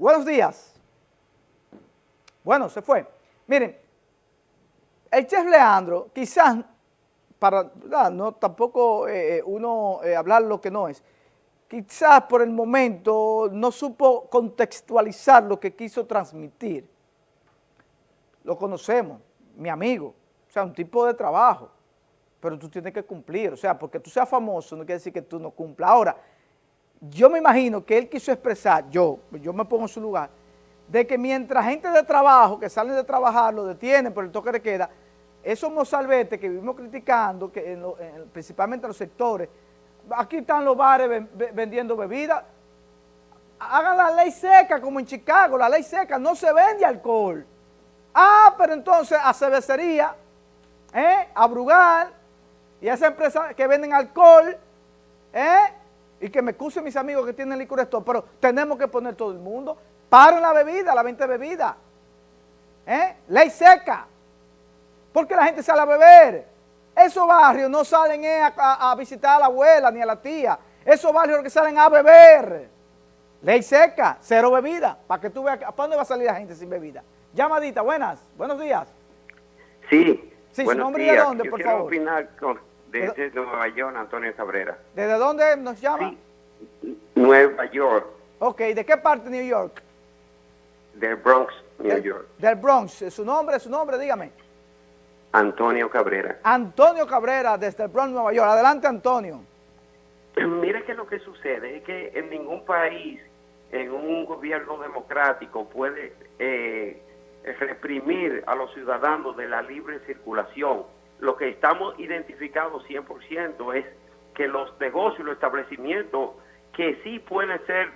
Buenos días. Bueno, se fue. Miren, el chef Leandro, quizás, para no tampoco eh, eh, uno eh, hablar lo que no es, quizás por el momento no supo contextualizar lo que quiso transmitir. Lo conocemos, mi amigo, o sea, un tipo de trabajo, pero tú tienes que cumplir, o sea, porque tú seas famoso no quiere decir que tú no cumplas. Ahora, yo me imagino que él quiso expresar, yo, yo me pongo en su lugar, de que mientras gente de trabajo que salen de trabajar lo detienen por el toque de queda, esos mozalbetes que vivimos criticando, que principalmente en los sectores, aquí están los bares vendiendo bebidas, hagan la ley seca como en Chicago, la ley seca, no se vende alcohol. Ah, pero entonces a cervecería, ¿eh? a Brugal y a esa empresa que venden alcohol, ¿eh? Y que me excusen mis amigos que tienen licor esto, pero tenemos que poner todo el mundo, paren la bebida, la venta de bebida, ¿eh? ley seca, porque la gente sale a beber, esos barrios no salen a, visitar a la abuela ni a la tía. Esos barrios que salen a beber. Ley seca, cero bebida. Para que tú veas, ¿para dónde va a salir la gente sin bebida? Llamadita, buenas, buenos días. Sí, sí su nombre y de dónde, por favor. opinar desde Nueva York, Antonio Cabrera. ¿Desde dónde nos llama? Nueva York. Ok, ¿de qué parte de New York? Del Bronx, New York. Del Bronx, su nombre, su nombre, dígame. Antonio Cabrera. Antonio Cabrera, desde el Bronx, Nueva York. Adelante, Antonio. Mire que lo que sucede es que en ningún país, en un gobierno democrático, puede eh, reprimir a los ciudadanos de la libre circulación. Lo que estamos identificados 100% es que los negocios, los establecimientos, que sí pueden ser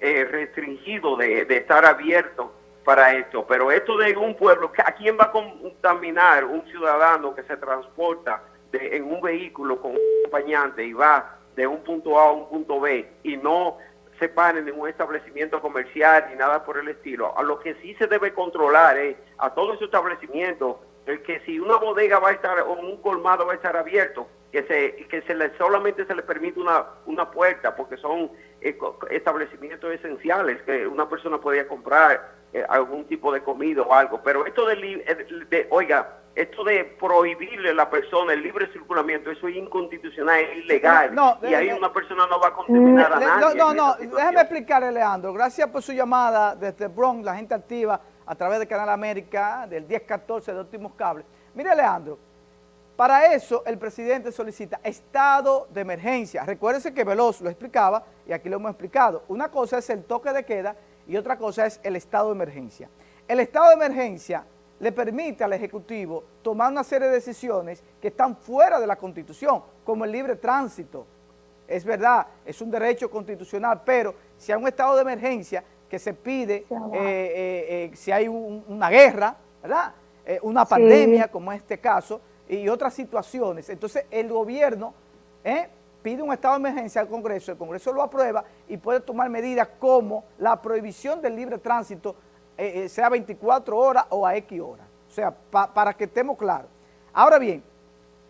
eh, restringidos de, estar abiertos para esto, pero esto de un pueblo, ¿a quién va a contaminar un ciudadano que se transporta de, en un vehículo con un acompañante y va de un punto A a un punto B y no se paren en un establecimiento comercial ni nada por el estilo? A lo que sí se debe controlar es a todos esos establecimientos el que si una bodega va a estar o un colmado va a estar abierto, que se que se le solamente se le permite una una puerta porque son eh, establecimientos esenciales que una persona podía comprar eh, algún tipo de comida o algo, pero esto de, eh, de, oiga, esto de prohibirle a la persona el libre circulamiento, eso es inconstitucional, es ilegal, y ahí una persona no va a contaminar a nadie. No, no, no, déjeme explicarle, Leandro, gracias por su llamada desde Bronx, la gente activa a través de Canal América, del 1014 de Últimos Cables. Mire, Leandro, para eso el presidente solicita estado de emergencia. Recuérdense que Veloz lo explicaba y aquí lo hemos explicado. Una cosa es el toque de queda y otra cosa es el estado de emergencia. El estado de emergencia le permite al Ejecutivo tomar una serie de decisiones que están fuera de la Constitución, como el libre tránsito. Es verdad, es un derecho constitucional, pero si hay un estado de emergencia que se pide, eh, eh, eh, si hay una guerra, ¿verdad? una pandemia, como en este caso, y otras situaciones, entonces el gobierno pide un estado de emergencia al Congreso, el Congreso lo aprueba y puede tomar medidas como la prohibición del libre tránsito, eh, sea 24 horas o a X horas. O sea, para que estemos claros. Ahora bien,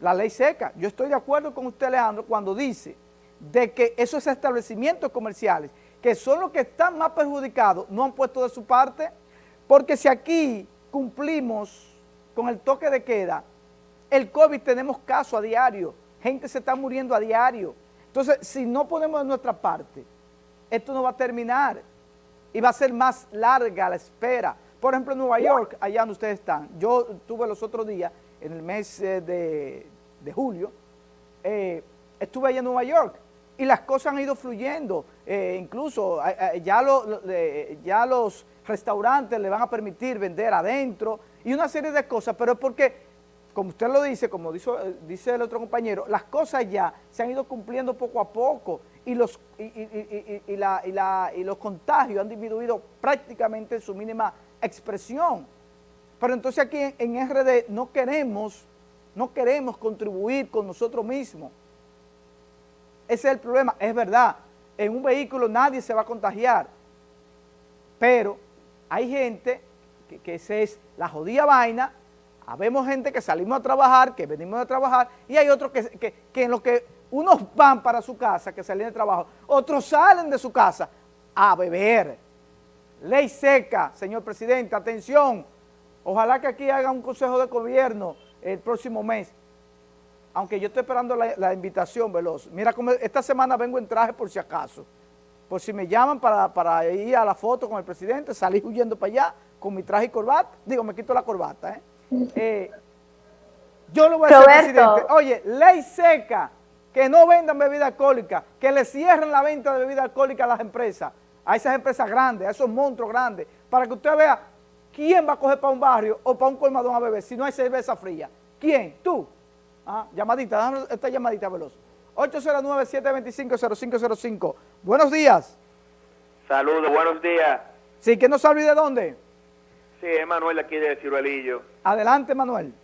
la ley seca, yo estoy de acuerdo con usted, Alejandro, cuando dice de que esos establecimientos comerciales, que son los que están más perjudicados, no han puesto de su parte, porque si aquí cumplimos con el toque de queda, el COVID tenemos caso a diario, gente se está muriendo a diario. Entonces, si no ponemos de nuestra parte, esto no va a terminar y va a ser más larga la espera. Por ejemplo, en Nueva York, allá donde ustedes están, yo tuve los otros días, en el mes eh, de, julio, eh, estuve allá en Nueva York y las cosas han ido fluyendo. Eh, incluso ya, ya los restaurantes le van a permitir vender adentro y una serie de cosas, pero es porque como usted lo dice, como dice, dice, el otro compañero, las cosas ya se han ido cumpliendo poco a poco y los, y, los contagios han disminuido prácticamente en su mínima expresión. Pero entonces aquí en, en RD no queremos, no queremos contribuir con nosotros mismos. Ese es el problema, es verdad, en un vehículo nadie se va a contagiar, pero hay gente que, que es la jodida vaina. Habemos gente que salimos a trabajar, que venimos a trabajar, y hay otros que, en lo que unos van para su casa, que salen de trabajo, otros salen de su casa a beber. ley seca, señor presidente, atención, ojalá que aquí haga un consejo de gobierno el próximo mes, aunque yo estoy esperando la, invitación, Veloz. Mira, como esta semana vengo en traje por si acaso, por si me llaman para, para ir a la foto con el presidente, salir huyendo para allá con mi traje y corbata, digo, me quito la corbata, ¿eh? eh yo lo voy a decir, presidente, oye, ley seca, que no vendan bebida alcohólica, que le cierren la venta de bebida alcohólica a las empresas, a esas empresas grandes, a esos monstruos grandes, para que usted vea quién va a coger para un barrio o para un colmadón a beber si no hay cerveza fría. ¿Quién? ¿Tú? Ah, llamadita, dame esta llamadita veloz. 809-725-0505. Buenos días. Saludos, buenos días. Sí, ¿que no sabe de dónde? Sí, es Manuel aquí de Ciruelillo. Adelante, Manuel.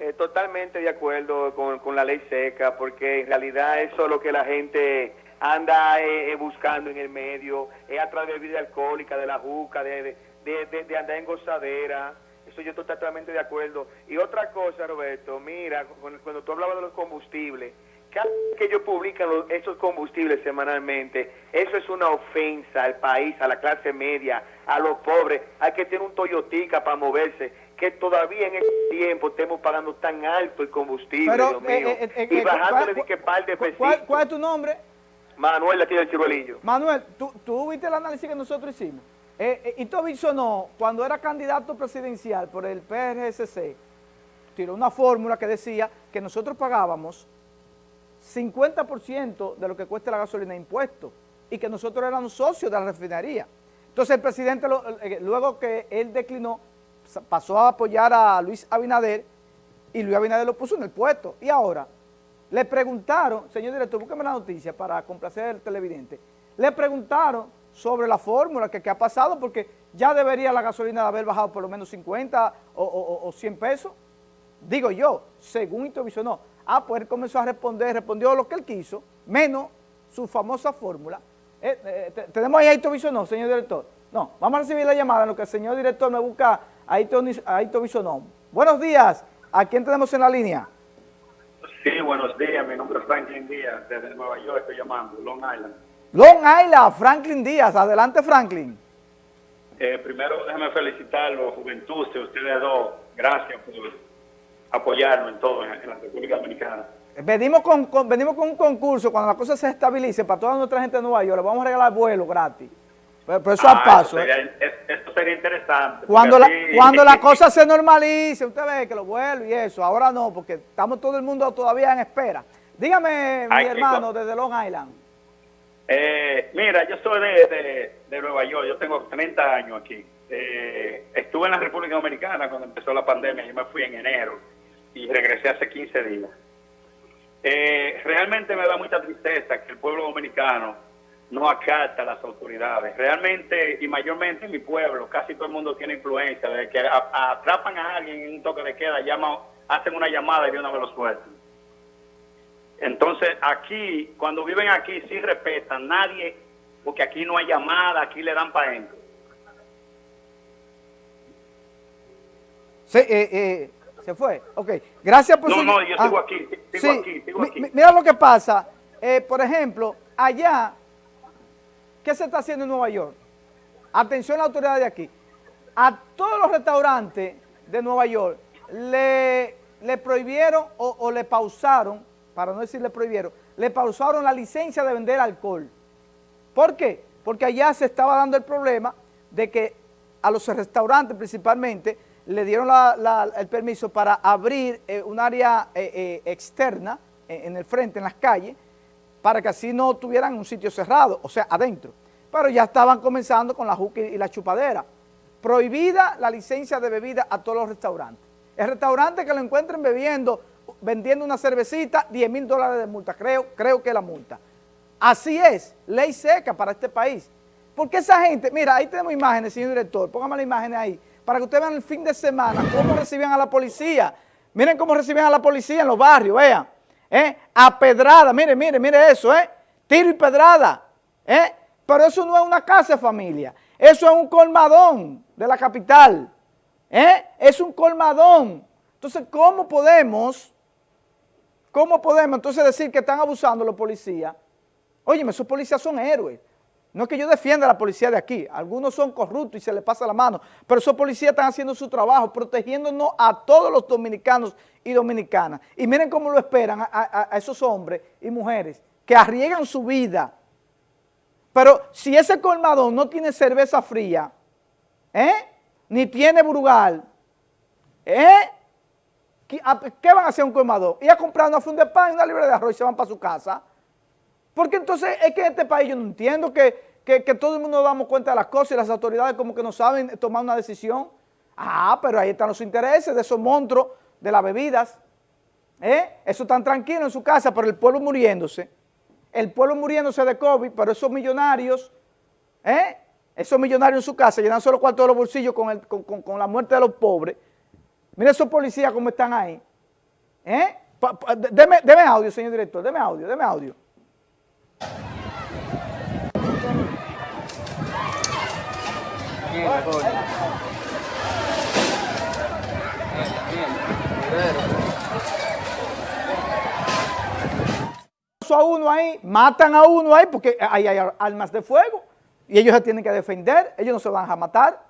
Eh, totalmente de acuerdo con, la ley seca, porque en realidad eso es lo que la gente anda eh, eh, buscando en el medio, es a través de bebida alcohólica, de la juca, de, de, andar en gozadera. Eso yo estoy totalmente de acuerdo. Y otra cosa, Roberto, mira, cuando tú hablabas de los combustibles, cada vez que ellos publican esos combustibles semanalmente, eso es una ofensa al país, a la clase media, a los pobres. Hay que tener un Toyotica para moverse que todavía en este tiempo estemos pagando tan alto el combustible, Dios mío, eh, eh, eh, y bajándole de que par de ¿cuál, ¿Cuál es tu nombre? Manuel, aquí del Ciruelillo. Manuel, ¿tú, tú viste el análisis que nosotros hicimos. Y tú no, cuando era candidato presidencial por el PRSC, tiró una fórmula que decía que nosotros pagábamos 50% de lo que cuesta la gasolina de impuestos y que nosotros éramos socios de la refinería. Entonces el presidente, luego que él declinó, pasó a apoyar a Luis Abinader y Luis Abinader lo puso en el puesto. Y ahora, le preguntaron, señor director, búsqueme la noticia para complacer al televidente, le preguntaron sobre la fórmula que, ha pasado porque ya debería la gasolina haber bajado por lo menos 50 o, 100 pesos. Digo yo, según no. Ah, pues él comenzó a responder, respondió lo que él quiso, menos su famosa fórmula. Eh, eh, ¿Tenemos ahí a no, señor director? No, vamos a recibir la llamada en lo que el señor director me busca Aito Bisonón. Buenos días, ¿a quién tenemos en la línea? Sí, buenos días, mi nombre es Franklin Díaz, desde Nueva York estoy llamando, Long Island. Long Island, Franklin Díaz, adelante Franklin. Eh, primero déjame felicitarlo, juventud, ustedes dos, gracias por apoyarnos en todo en, la República Dominicana. Venimos con, venimos con un concurso, cuando la cosa se estabilice para toda nuestra gente de Nueva York, le vamos a regalar vuelo gratis. Pero, eso a paso. Eso ¿eh? sería, sería interesante. Cuando la, cuando la cosa se normalice, usted ve que lo vuelve y eso. Ahora no, porque estamos todo el mundo todavía en espera. Dígame, mi hermano, desde Long Island. Eh, mira, yo soy de, de, Nueva York, yo tengo 30 años aquí. Eh, estuve en la República Dominicana cuando empezó la pandemia, yo me fui en enero y regresé hace 15 días. realmente me da mucha tristeza que el pueblo dominicano no acata a las autoridades. Realmente y mayormente en mi pueblo, casi todo el mundo tiene influencia, de que atrapan a alguien en un toque de queda, llaman, hacen una llamada y de una vez lo sueltan. Entonces aquí, cuando viven aquí, sí respetan, nadie, porque aquí no hay llamada, aquí le dan para adentro. Sí, eh, eh, se fue. Ok, gracias por su... No, no, yo sigo ah, aquí, sigo aquí, sigo aquí. Mira lo que pasa, eh, por ejemplo, allá ¿Qué se está haciendo en Nueva York? Atención a la autoridad de aquí. A todos los restaurantes de Nueva York le, le prohibieron o, le pausaron, para no decir le prohibieron, le pausaron la licencia de vender alcohol. ¿Por qué? Porque allá se estaba dando el problema de que a los restaurantes principalmente le dieron el permiso para abrir eh, un área eh, eh, externa en el frente, en las calles, para que así no tuvieran un sitio cerrado, o sea, adentro. Pero ya estaban comenzando con la juca y la chupadera. Prohibida la licencia de bebida a todos los restaurantes. El restaurante que lo encuentren bebiendo, vendiendo una cervecita, 10 mil dólares de multa, creo, creo que la multa. Así es, ley seca para este país. Porque esa gente, mira, ahí tenemos imágenes, señor director, póngame las imágenes ahí, para que ustedes vean el fin de semana cómo reciben a la policía. Miren cómo reciben a la policía en los barrios, vean. ¿eh? A pedrada, mire, mire, mire eso, ¿eh? Tiro y pedrada, ¿eh? Pero eso no es una casa de familia, eso es un colmadón de la capital, ¿eh? Es un colmadón. Entonces, ¿cómo podemos, cómo podemos entonces decir que están abusando los policías? Óyeme, esos policías son héroes. No es que yo defienda a la policía de aquí, algunos son corruptos y se les pasa la mano, pero esos policías están haciendo su trabajo, protegiéndonos a todos los dominicanos y dominicanas. Y miren cómo lo esperan a, esos hombres y mujeres que arriesgan su vida. Pero si ese colmadón no tiene cerveza fría, ¿eh? ni tiene brugal, ¿eh? ¿Qué van a hacer un colmadón? Ir a comprar una funda de pan y una libra de arroz y se van para su casa. Porque entonces es que en este país yo no entiendo que, todo el mundo nos damos cuenta de las cosas y las autoridades como que no saben tomar una decisión. Ah, pero ahí están los intereses de esos monstruos de las bebidas. ¿Eh? Eso tan tranquilo en su casa, pero el pueblo muriéndose. El pueblo muriéndose de COVID, pero esos millonarios, ¿eh? esos millonarios en su casa, llenan solo cuartos de los bolsillos con, con, la muerte de los pobres. Mira esos policías cómo están ahí. ¿Eh? Deme, deme audio, señor director, deme audio, deme audio. a uno ahí, matan a uno ahí porque hay, hay armas de fuego y ellos se tienen que defender, ellos no se van a matar.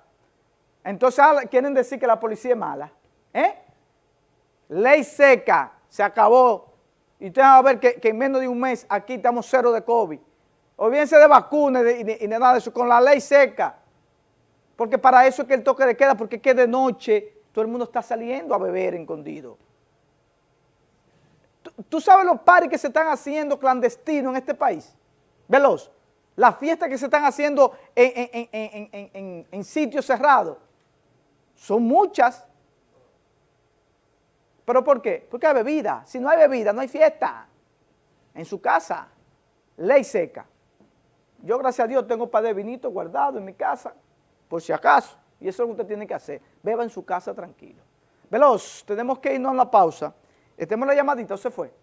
Entonces ah, quieren decir que la policía es mala. ¿Eh? Ley seca, se acabó. Y ustedes van a ver que, en menos de un mes aquí estamos cero de COVID. Olvídense de vacunas y de, nada de eso, con la ley seca. Porque para eso es que el toque de queda, porque es que de noche todo el mundo está saliendo a beber escondido. ¿Tú, sabes los pares que se están haciendo clandestinos en este país? Veloz. Las fiestas que se están haciendo en, en sitios cerrados. Son muchas. ¿Pero por qué? Porque hay bebida. Si no hay bebida, no hay fiesta. En su casa, ley seca. Yo, gracias a Dios, tengo un par de vinitos guardados en mi casa, por si acaso. Y eso es lo que usted tiene que hacer. Beba en su casa tranquilo. Veloz, tenemos que irnos a la pausa. Estemos la llamadita, ¿o se fue?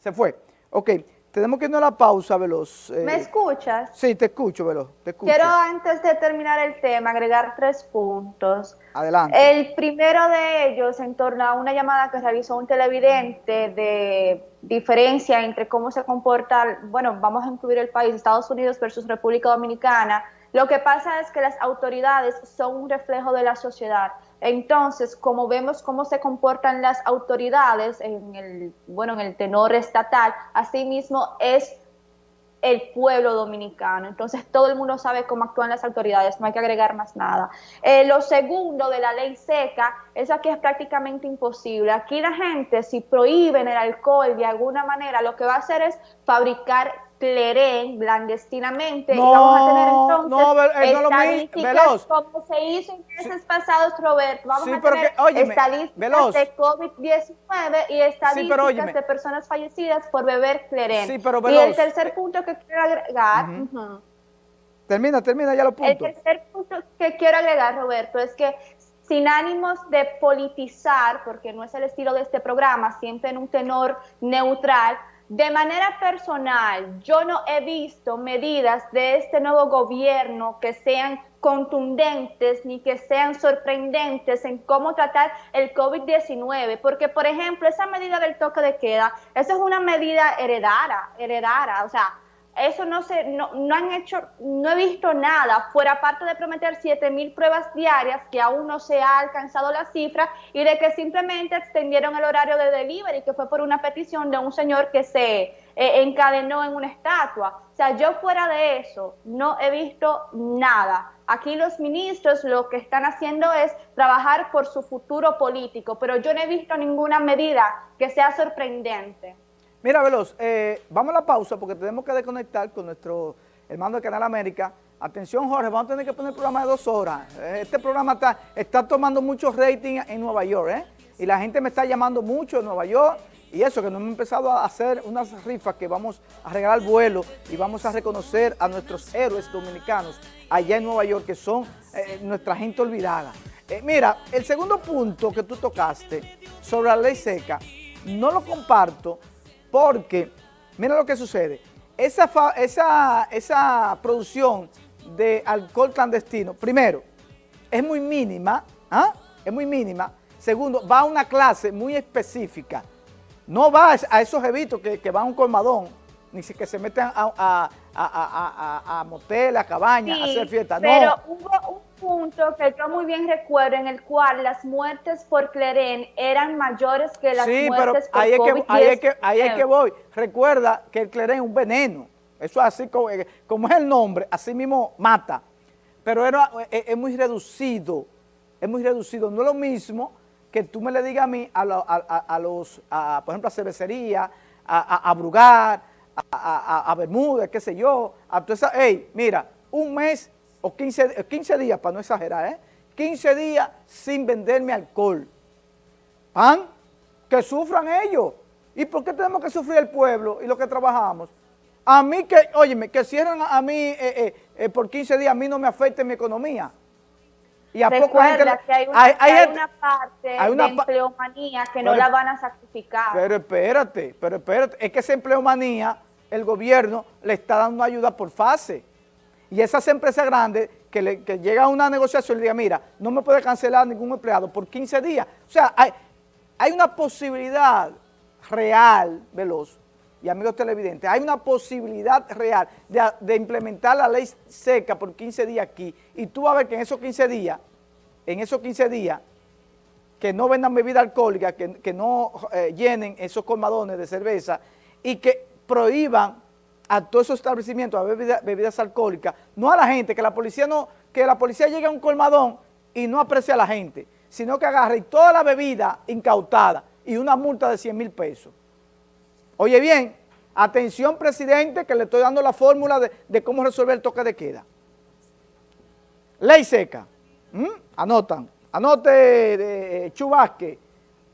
Se fue. Ok, tenemos que irnos a la pausa, Veloz. Eh. ¿Me escuchas? Sí, te escucho, Veloz, te escucho. Quiero, antes de terminar el tema, agregar tres puntos. Adelante. El primero de ellos, en torno a una llamada que realizó un televidente de diferencia entre cómo se comporta, bueno, vamos a incluir el país, Estados Unidos versus República Dominicana. Lo que pasa es que las autoridades son un reflejo de la sociedad. Entonces, como vemos cómo se comportan las autoridades en el, bueno, en el tenor estatal, asimismo es el pueblo dominicano. Entonces, todo el mundo sabe cómo actúan las autoridades, no hay que agregar más nada. Eh, lo segundo de la ley seca es que es prácticamente imposible. Aquí la gente, si prohíben el alcohol de alguna manera, lo que va a hacer es fabricar clerén clandestinamente no, y vamos a tener entonces no, eh, no estadísticas como se hizo en meses pasados, Roberto. Vamos a tener estadísticas de COVID-19 y estadísticas de personas fallecidas por beber clerén. y el tercer punto que quiero agregar... Termina, termina ya lo punto. El tercer punto que quiero agregar, Roberto, es que sin ánimos de politizar, porque no es el estilo de este programa, siempre en un tenor neutral, de manera personal, yo no he visto medidas de este nuevo gobierno que sean contundentes ni que sean sorprendentes en cómo tratar el COVID-19, porque por ejemplo, esa medida del toque de queda, esa es una medida heredada, heredada, o sea, eso no se, no, no, han hecho, no he visto nada, fuera parte de prometer 7 mil pruebas diarias, que aún no se ha alcanzado la cifra, y de que simplemente extendieron el horario de delivery, que fue por una petición de un señor que se eh, encadenó en una estatua. O sea, yo fuera de eso, no he visto nada. Aquí los ministros lo que están haciendo es trabajar por su futuro político, pero yo no he visto ninguna medida que sea sorprendente. Mira, Veloz, eh, vamos a la pausa porque tenemos que desconectar con nuestro hermano de Canal América. Atención, Jorge, vamos a tener que poner el programa de dos horas. Eh, este programa está, tomando mucho rating en Nueva York, ¿eh? Y la gente me está llamando mucho en Nueva York. Y eso, que nos hemos empezado a hacer unas rifas que vamos a regalar vuelo y vamos a reconocer a nuestros héroes dominicanos allá en Nueva York, que son eh, nuestra gente olvidada. mira, el segundo punto que tú tocaste sobre la ley seca, no lo comparto porque, mira lo que sucede, esa, esa, esa producción de alcohol clandestino, primero, es muy mínima, ¿ah? es muy mínima. Segundo, va a una clase muy específica. No va a esos evitos que, que van a un colmadón, ni si que se meten a, a, a, a moteles, a cabañas, a hacer fiestas. Pero hubo un punto que yo muy bien recuerdo en el cual las muertes por Cleren eran mayores que las sí, muertes pero ahí es que, ahí es que ahí es que voy. Recuerda que el Cleren es un veneno. Eso es así como, eh, como es el nombre, así mismo mata. Pero era, es, es muy reducido, es muy reducido. No es lo mismo que tú me le digas a mí, a, a, los, por ejemplo, a cervecería, a, a Brugar, a, Bermúdez, qué sé yo, a toda esa, hey, mira, un mes o 15, 15 días, para no exagerar, ¿eh? 15 días sin venderme alcohol. ¿Pan? Que sufran ellos. ¿Y por qué tenemos que sufrir el pueblo y los que trabajamos? A mí que, óyeme, que cierran a mí eh, eh, eh, por 15 días, a mí no me afecte mi economía. Y a Recuerda que hay una, hay, una parte de empleomanía que no la van a sacrificar. Pero espérate, pero espérate, es que esa empleomanía, el gobierno le está dando ayuda por fase. Y esas empresas grandes que, le, que llega a una negociación y le diga, mira, no me puede cancelar ningún empleado por 15 días. O sea, hay, hay una posibilidad real, Veloz, y amigos televidentes, hay una posibilidad real de, implementar la ley seca por 15 días aquí y tú vas a ver que en esos 15 días, en esos 15 días, que no vendan bebida alcohólica, que, no eh, llenen esos colmadones de cerveza y que prohíban a todos esos establecimientos a bebidas alcohólicas, no a la gente, que la policía no, que la policía llegue a un colmadón y no aprecie a la gente, sino que agarre toda la bebida incautada y una multa de 100 mil pesos. Oye bien, atención presidente que le estoy dando la fórmula de, cómo resolver el toque de queda. Ley seca. Anotan. Anote eh, Chubasque,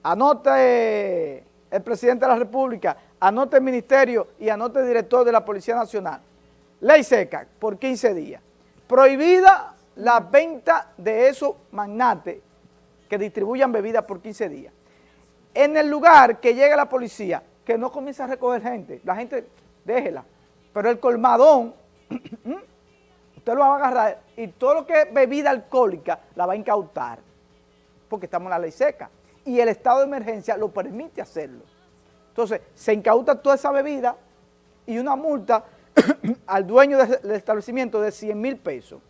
anote el presidente de la República, anote el ministerio y anote el director de la Policía Nacional. Ley seca por 15 días. Prohibida la venta de esos magnates que distribuyan bebidas por 15 días. En el lugar que llegue la policía, que no comience a recoger gente. La gente, déjela. Pero el colmadón, usted lo va a agarrar y todo lo que es bebida alcohólica la va a incautar. Porque estamos en la ley seca. Y el estado de emergencia lo permite hacerlo. Entonces, se incauta toda esa bebida y una multa al dueño del establecimiento de 100 mil pesos.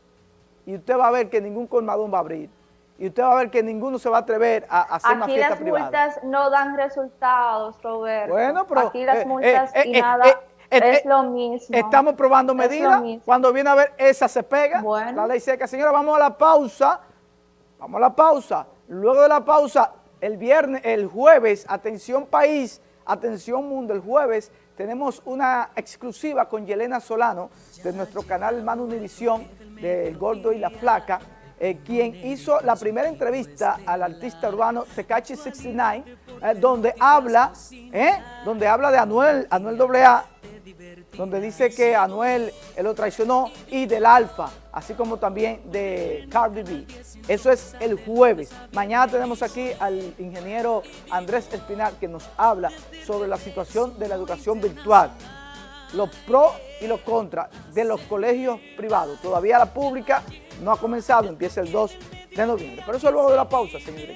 Y usted va a ver que ningún colmadón va a abrir y usted va a ver que ninguno se va a atrever a, hacer una fiesta privada. Aquí las multas no dan resultados, Roberto. Bueno, pero... Aquí las eh, multas eh, y eh, nada es lo mismo. Estamos probando medidas. Cuando viene a ver, esa se pega. La ley seca. Señora, vamos a la pausa. Vamos a la pausa. Luego de la pausa, el viernes, el jueves, atención país, atención mundo, el jueves tenemos una exclusiva con Yelena Solano de nuestro canal Hermano Univisión, del Gordo y la Flaca, eh, quien hizo la primera entrevista al artista urbano Tecachi 69, eh, donde habla, eh, donde habla de Anuel, Anuel AA, donde dice que Anuel lo traicionó y del Alfa, así como también de Cardi B. Eso es el jueves. Mañana tenemos aquí al ingeniero Andrés Espinal que nos habla sobre la situación de la educación virtual los pros y los contras de los colegios privados. Todavía la pública no ha comenzado, empieza el 2 de noviembre. Pero eso luego de la pausa, señor